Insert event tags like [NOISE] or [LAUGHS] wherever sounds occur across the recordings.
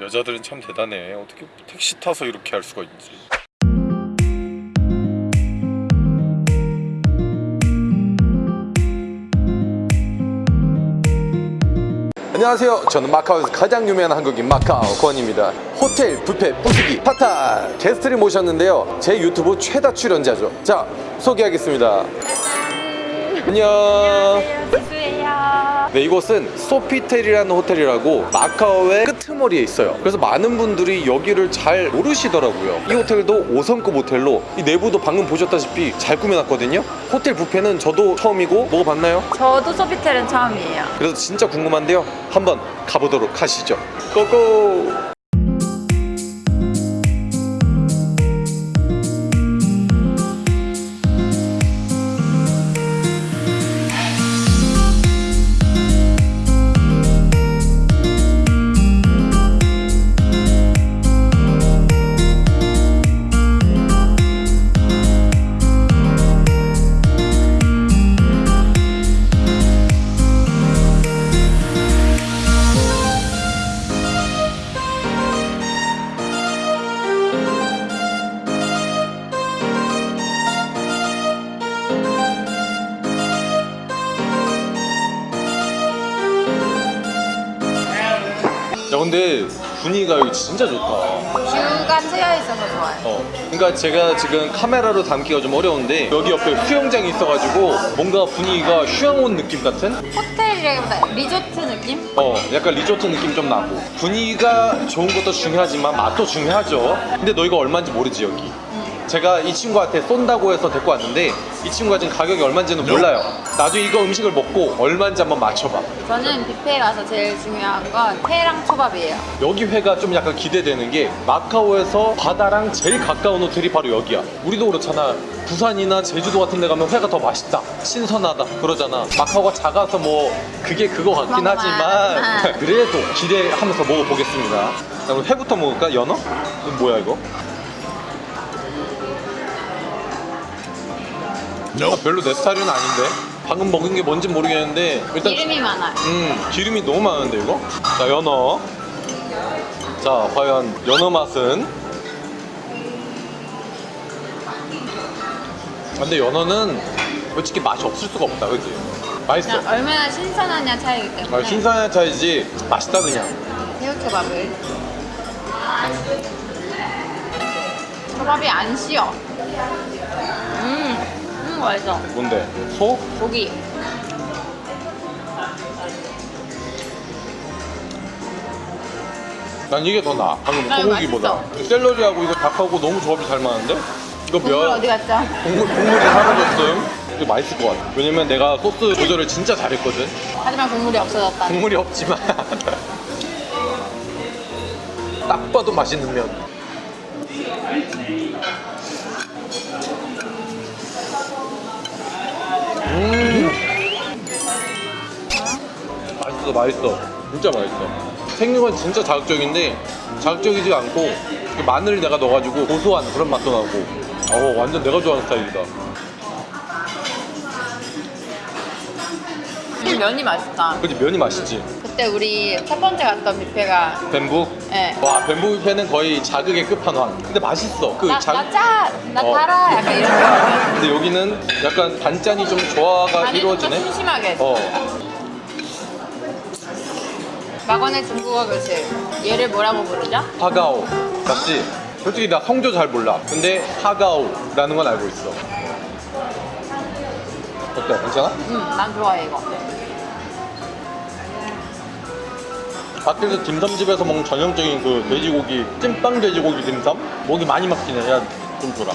여자들은 참 대단해. 어떻게 택시 타서 이렇게 할 수가 있지. 안녕하세요. 저는 마카오에서 가장 유명한 한국인 마카오 권입니다. 호텔 뷔페 부수기 파타. 게스트를 모셨는데요. 제 유튜브 최다 출연자죠. 자 소개하겠습니다. 안녕. 지수예요. 네, 이곳은 소피텔이라는 호텔이라고 마카오의 끄 트머리에 있어요. 그래서 많은 분들이 여기를 잘 모르시더라고요. 이 호텔도 5성급 호텔로 이 내부도 방금 보셨다시피 잘 꾸며놨거든요. 호텔 뷔페는 저도 처음이고 먹어봤나요? 저도 소피텔은 처음이에요. 그래서 진짜 궁금한데요. 한번 가보도록 하시죠. 고고! 분위기가 여기 진짜 좋다. 뷰가 트여 있어서 좋아요. 어, 그러니까 제가 지금 카메라로 담기가 좀 어려운데 여기 옆에 수영장이 있어가지고 뭔가 분위기가 휴양 온 느낌 같은? 호텔이라기보다 리조트 느낌? 어, 약간 리조트 느낌 좀 나고 분위기가 좋은 것도 중요하지만 맛도 중요하죠. 근데 너 이거 얼마인지 모르지 여기? 제가 이 친구한테 쏜다고 해서 데리고 왔는데 이 친구가 지금 가격이 얼마인지는 몰라요. 나중에 이거 음식을 먹고 얼마인지 한번 맞춰봐. 저는 뷔페에 가서 제일 중요한 건 회랑 초밥이에요. 여기 회가 좀 약간 기대되는 게 마카오에서 바다랑 제일 가까운 호텔이 바로 여기야. 우리도 그렇잖아. 부산이나 제주도 같은 데 가면 회가 더 맛있다. 신선하다. 그러잖아. 마카오가 작아서 뭐 그게 그거 같긴 하지만. [LAUGHS] 그래도 기대하면서 먹어보겠습니다. 그럼 회부터 먹을까? 연어? 이거 뭐야 이거? 아, 별로 내 스타일은 아닌데 방금 먹은 게 뭔지 모르겠는데 일단 기름이 많아요. 음 기름이 너무 많은데 이거? 자 연어 자 과연 연어 맛은? 아, 근데 연어는 솔직히 맛이 없을 수가 없다 그지? 맛있어 얼마나 신선하냐 차이기 때문에 아, 신선한 차이지 맛있다 그냥 새우초밥을 초밥이 안 쉬어. 음, 음 맛있어. 뭔데? 소? 고기. 난 이게 더 나아 방금 난 소고기보다 샐러리하고 이거 닭하고 너무 조합이 잘 맞는데? 이거 국물 면 어디 갔죠? 국물, 국물이 사라졌음 이거 맛있을 것 같아 왜냐면 내가 소스 조절을 진짜 잘했거든 하지만 국물이 없어졌다. 국물이 없지만 [LAUGHS] 딱 봐도 맛있는 면 음 맛있어 맛있어. 진짜 맛있어. 건 진짜 자극적인데 자극적이지 않고 그 마늘을 내가 넣어가지고 고소한 그런 맛도 나고. 어 완전 내가 좋아하는 스타일이다. 이 면이 맛있다. 그치 면이 맛있지 그때 우리 첫 번째 갔던 뷔페가 뱀부? 네. 와 뱀부 뷔페는 거의 자극의 끝판왕 근데 맛있어 그 나, 자- 나 짜! 나 어. 달아! 약간 이런 거 근데 여기는 약간 반짠이 좀 조화가 이루어지네 좀 심심하게 어 막원의 중국어 교실 얘를 뭐라고 부르죠? 하가오 맞지? 솔직히 나 성조 잘 몰라 근데 하가오라는 건 알고 있어 어때? 괜찮아? 응난 좋아해 이거 밖에서 딤섬집에서 먹는 전형적인 그 돼지고기 찐빵 돼지고기 딤섬? 목이 많이 막히네. 야 좀 줘라.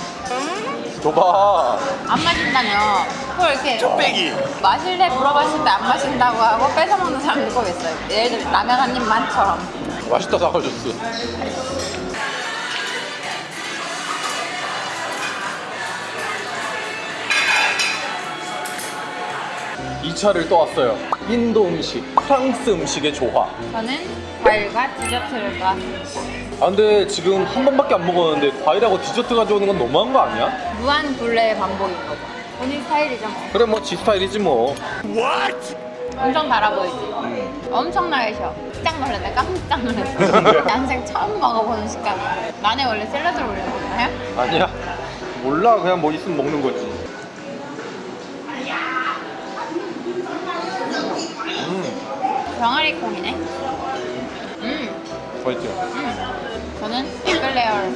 줘봐. 안 마신다며. 그걸 이렇게 쪽배기. 마실래 물어봤을 때 안 마신다고 하고 뺏어먹는 사람도 꼭 있어요. 예를 들면 라면 한 입만처럼. 맛있다 사과줬어 2차를 또 왔어요. 인도 음식, 프랑스 음식의 조화. 저는 과일과 디저트를 떠왔습니다. 아 근데 지금 한 번밖에 안 먹었는데 과일하고 디저트 가져오는 건 너무한 거 아니야? 무한 굴레의 반복인 거죠. 본인 스타일이죠 뭐. 그래 뭐 지 스타일이지 뭐. What? 엄청 달아 보이지? 음. 엄청나게 쉬워 깜짝 놀랐네 깜짝 놀랐어 난생 처음 먹어보는 식감. 만에 원래 샐러드를 올려 먹나요? 아니야. 몰라. 그냥 뭐 있으면 먹는 거지. 병아리 콩이네. 음, 맛있죠? 음. 저는 에클레어를.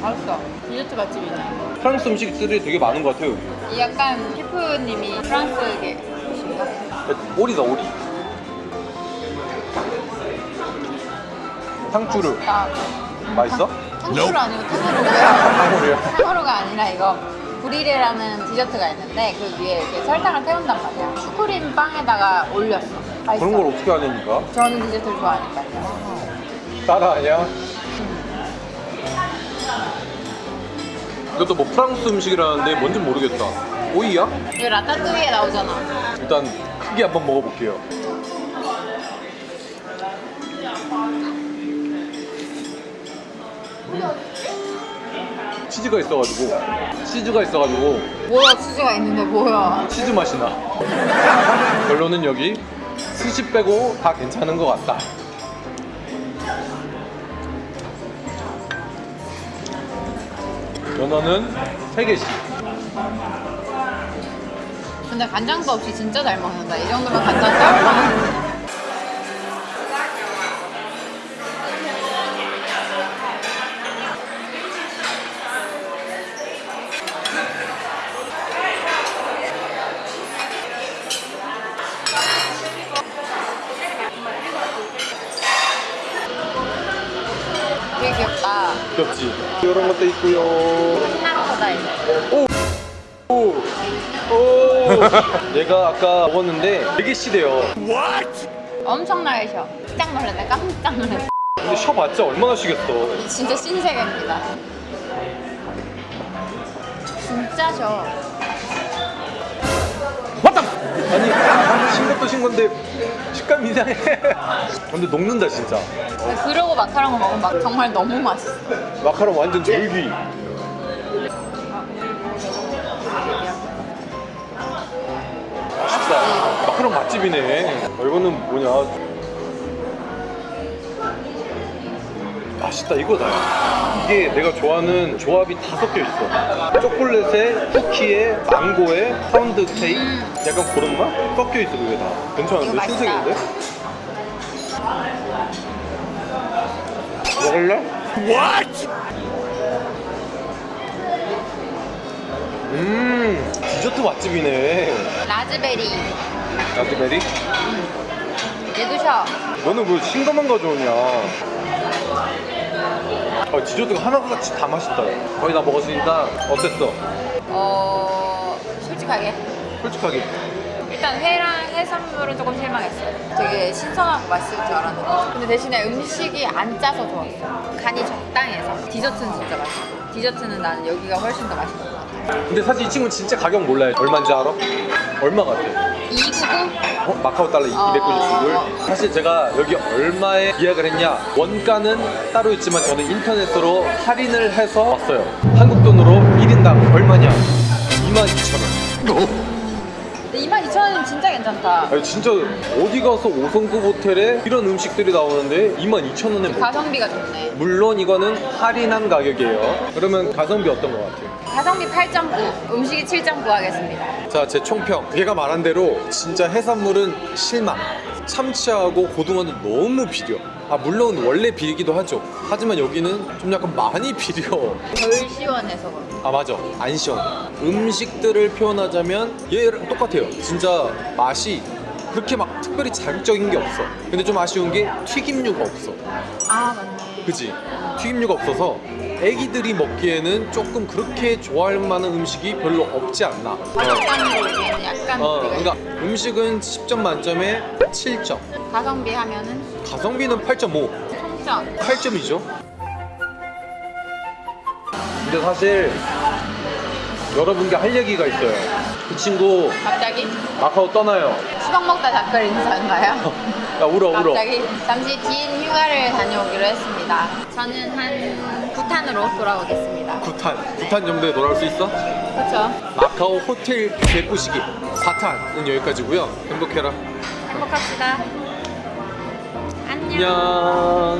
맛있어. 디저트 맛집이네. 프랑스 음식들이 되게 많은 것 같아요 여기 이 약간 셰프님이 프랑스계신가? 오리다 오리 탕수루 아, 맛있어? 탕수루 아니고. [LAUGHS] 탕후루요? 탕후루가 아니라 이거 브리레라는 디저트가 있는데 그 위에 이렇게 설탕을 태운단 말이야. 슈크림 빵에다가 올렸어. 맛있어. 그런 걸 어떻게 하냐니까 저는 디저트를 좋아하니까요. 따라 아니야? 이것도 뭐 프랑스 음식이라는데 뭔진 모르겠다 오이야? 이거 라따뚜이에 나오잖아. 일단 크게 한번 먹어볼게요 치즈가 있어가지고. 치즈가 있어가지고. 뭐야 치즈가 있는데 뭐야? 치즈 맛이 나. 결론은 여기 스시 빼고 다 괜찮은 것 같다. 연어는 3개씩. 근데 간장도 없이 진짜 잘 먹는다. 이 정도면 간장 쩔 이런 것도 있고요 있어. 오! 오! [LAUGHS] 얘가 아까 먹었는데 되게 시대요 엄청나게 셔. 깜짝 놀랐네. 깜짝 놀랐어. 근데 쉬어봤자 얼마나 쉬겠어 진짜 신세계입니다. 진짜 셔. 맞다! 아니 신 것도 신 건데 식감이 이상해. 근데 녹는다 진짜. 근데 그러고 마카롱을 먹으면 막 정말 너무 맛있어. 마카롱 완전 쫄깃 맛있다. 마카롱 맛집이네. 어, 이거는 뭐냐? 맛있다 이거다 이게 내가 좋아하는 조합이 다 섞여 있어. 초콜릿에 쿠키에 망고에 파운드 케이크? 약간 그런 맛? 섞여 있어 그게 다. 괜찮은데. 신세계인데? 먹을래? 음 디저트 맛집이네. 라즈베리. 라즈베리? 얘도 셔. 너는 왜 싱거만 가져오냐 아, 디저트가 하나같이 다 맛있다 거의 다 먹었으니까 어땠어? 어 솔직하게 솔직하게 일단 회랑 해산물은 조금 실망했어요. 되게 신선하고 맛있을 줄 알았는데 근데 대신에 음식이 안 짜서 좋았어. 간이 적당해서 디저트는 진짜 맛있고 디저트는 나는 여기가 훨씬 더 맛있는 것 같아. 근데 사실 이 친구는 진짜 가격 몰라요 얼마인지 알아? 얼마 같아? 299? 어? 마카오 달러 어. 299불 사실 제가 여기 얼마에 예약을 했냐 원가는 따로 있지만 저는 인터넷으로 할인을 해서 왔어요 한국 돈으로 1인당 얼마냐 22,000원 괜찮다. 아니 진짜 어디 가서 5성급 호텔에 이런 음식들이 나오는데 22,000원에 뭐 가성비가 좋네. 물론 이거는 할인한 가격이에요 그러면 가성비 어떤 것 같아요? 가성비 8.9, 음식이 7.9 하겠습니다. 자 제 총평 얘가 말한 대로 진짜 해산물은 실망 참치하고 고등어는 너무 비려. 아 물론 원래 비리기도 하죠. 하지만 여기는 좀 약간 많이 비려. 덜 시원해서. 아 맞아. 안 시원해 음식들을 표현하자면 얘랑 똑같아요. 진짜 맛이 그렇게 막 특별히 자극적인 게 없어. 근데 좀 아쉬운 게 튀김류가 없어. 아 맞네. 그지 튀김류가 없어서 애기들이 먹기에는 조금 그렇게 좋아할 만한 음식이 별로 없지 않나. 가격감으로 얘기는 약간 어, 그러니까 음식은 10점 만점에 7점. 가성비 하면은? 가성비는 8.5 총점. 8점이죠. 근데 사실 여러분께 할 얘기가 있어요. 그 친구 갑자기? 마카오 떠나요 수박 먹다 작별 인사인가요? 야 [LAUGHS] 울어 울어 갑자기 잠시 긴 휴가를 다녀오기로 했습니다. 저는 한 부탄으로 돌아오겠습니다. 구탄 구탄 정도에 돌아올 수 있어? 그렇죠. 마카오 호텔 개꾸시기 4탄은 여기까지고요 행복해라 행복합시다. 안녕